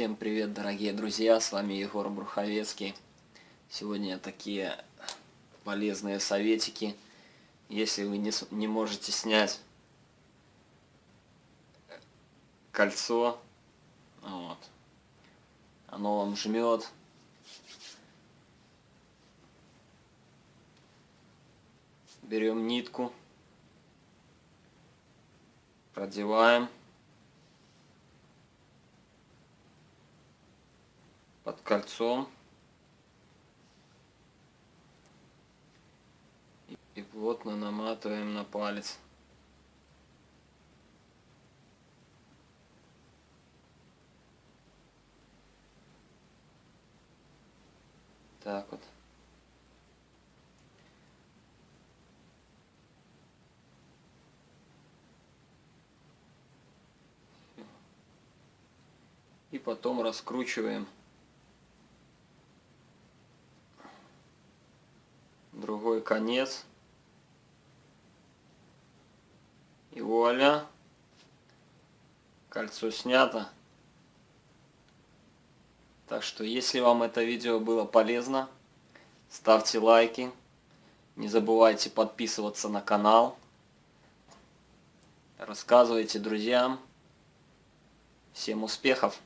Всем привет, дорогие друзья, с вами Егор Бруховецкий. Сегодня такие полезные советики. Если вы не, не можете снять кольцо, вот, оно вам жмет, берем нитку, продеваем под кольцом. И плотно наматываем на палец. Так вот. И потом раскручиваем другой конец. И вуаля! Кольцо снято. Так что, если вам это видео было полезно, ставьте лайки. Не забывайте подписываться на канал. Рассказывайте друзьям. Всем успехов!